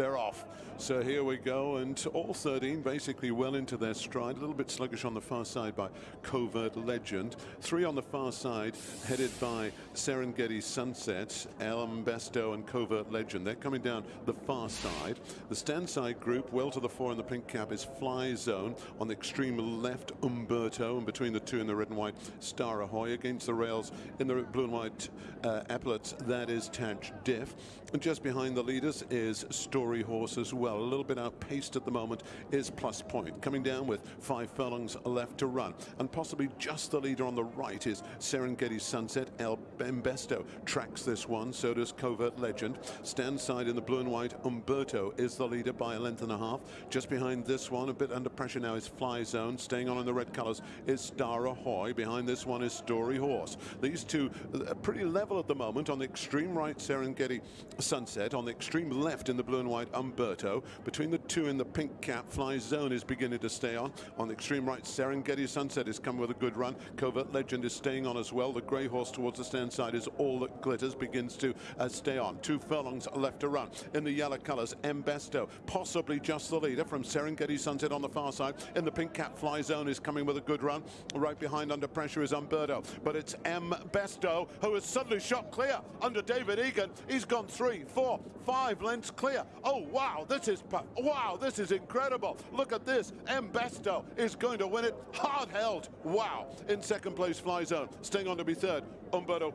they're off. So here we go, and all 13 basically well into their stride. A little bit sluggish on the far side by Covert Legend. Three on the far side, headed by Serengeti Sunset, Elm Besto, and Covert Legend. They're coming down the far side. The stand side group, well to the fore in the pink cap, is Fly Zone. On the extreme left, Umberto, and between the two in the red and white, Star Ahoy. Against the rails in the blue and white uh, epaulets, that is Taj Diff. And just behind the leaders is Story Horse as well. A little bit outpaced at the moment is Plus Point. Coming down with five furlongs left to run. And possibly just the leader on the right is Serengeti Sunset. El Bembesto tracks this one. So does Covert Legend. Stand side in the blue and white. Umberto is the leader by a length and a half. Just behind this one, a bit under pressure now is Fly Zone. Staying on in the red colours is Star Ahoy. Behind this one is Story Horse. These two are pretty level at the moment. On the extreme right, Serengeti Sunset. On the extreme left in the blue and white, Umberto. Between the two in the pink cap, Fly Zone is beginning to stay on. On the extreme right, Serengeti Sunset is coming with a good run. Covert Legend is staying on as well. The grey horse towards the stand side is all that glitters, begins to uh, stay on. Two furlongs left to run. In the yellow colours, Mbesto, possibly just the leader from Serengeti Sunset on the far side. In the pink cap, Fly Zone is coming with a good run. Right behind under pressure is Umberto, but it's Mbesto who has suddenly shot clear under David Egan. He's gone three, four, five lengths clear. Oh, wow, this is, wow, this is incredible. Look at this. Embesto is going to win it. Hard held. Wow. In second place, Fly Zone. Staying on to be third. Umberto